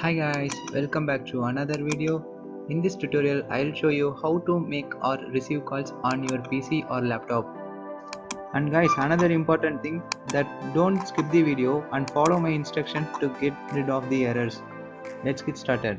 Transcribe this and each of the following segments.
Hi guys, welcome back to another video. In this tutorial, I'll show you how to make or receive calls on your PC or laptop. And guys, another important thing that don't skip the video and follow my instructions to get rid of the errors. Let's get started.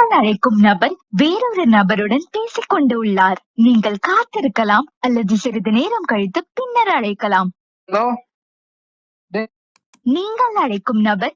நீங்கள் அழைக்கும் நபர் வேறொரு நபருடன் பேசிக் கொண்டு உள்ளார் நீங்கள் காத்திருக்கலாம் அல்லது சிறிது நேரம் கழித்து பின்னர் அழைக்கலாம். நீங்கள் அழைக்கும் நபர்